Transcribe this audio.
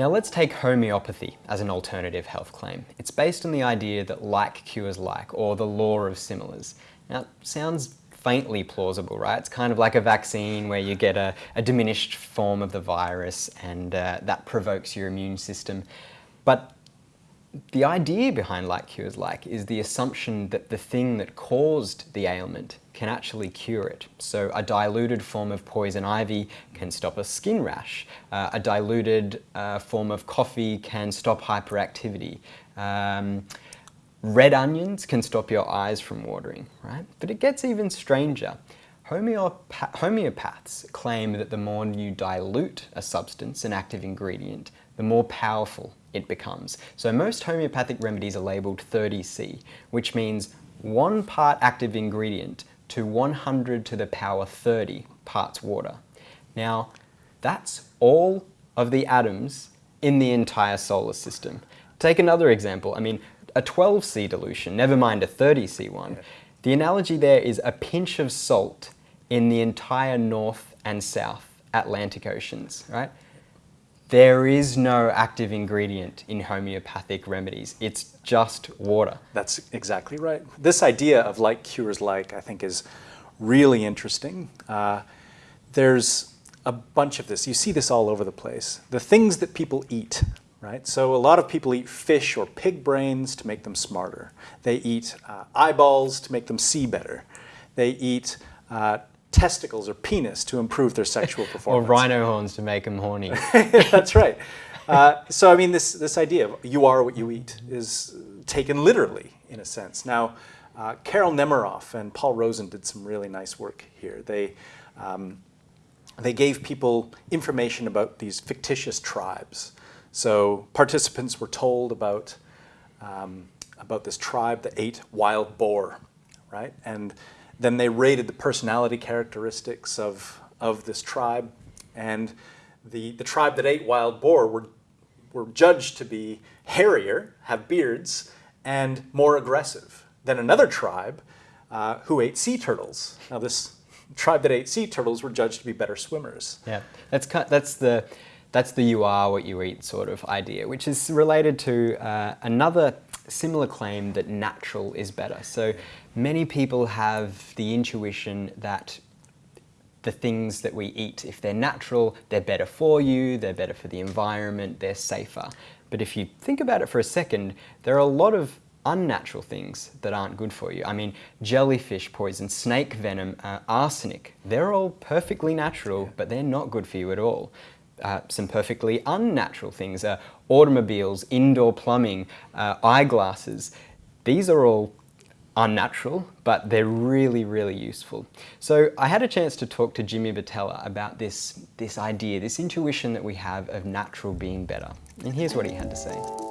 Now let's take homeopathy as an alternative health claim. It's based on the idea that like cures like, or the law of similars. Now, it sounds faintly plausible, right? It's kind of like a vaccine where you get a, a diminished form of the virus and uh, that provokes your immune system. But the idea behind like cures like is the assumption that the thing that caused the ailment can actually cure it. So a diluted form of poison ivy can stop a skin rash. Uh, a diluted uh, form of coffee can stop hyperactivity. Um, red onions can stop your eyes from watering, right? But it gets even stranger. Homeopath homeopaths claim that the more you dilute a substance, an active ingredient, the more powerful it becomes. So most homeopathic remedies are labelled 30C, which means one part active ingredient to 100 to the power 30 parts water. Now, that's all of the atoms in the entire solar system. Take another example. I mean, a 12C dilution, never mind a 30C one. The analogy there is a pinch of salt in the entire North and South Atlantic Oceans, right? There is no active ingredient in homeopathic remedies. It's just water. That's exactly right. This idea of like cures like, I think, is really interesting. Uh, there's a bunch of this. You see this all over the place. The things that people eat, right? So a lot of people eat fish or pig brains to make them smarter. They eat uh, eyeballs to make them see better. They eat uh, testicles or penis to improve their sexual performance. or rhino horns to make them horny. That's right. Uh, so I mean, this, this idea of you are what you eat is taken literally in a sense. Now, uh, Carol Nemeroff and Paul Rozin did some really nice work here. They, um, they gave people information about these fictitious tribes. So participants were told about, um, about this tribe that ate wild boar, right? And then they rated the personality characteristics of, of this tribe. And the, the tribe that ate wild boar were, were judged to be hairier, have beards, and more aggressive than another tribe uh, who ate sea turtles. Now this tribe that ate sea turtles were judged to be better swimmers. Yeah, that's, that's the that's the you are what you eat sort of idea, which is related to uh, another similar claim that natural is better. So many people have the intuition that the things that we eat, if they're natural, they're better for you, they're better for the environment, they're safer. But if you think about it for a second, there are a lot of unnatural things that aren't good for you. I mean, jellyfish poison, snake venom, uh, arsenic, they're all perfectly natural, but they're not good for you at all uh, some perfectly unnatural things. Uh, automobiles, indoor plumbing, uh, eyeglasses. These are all unnatural, but they're really, really useful. So I had a chance to talk to Jimmy Butera about this, this idea, this intuition that we have of natural being better. And here's what he had to say.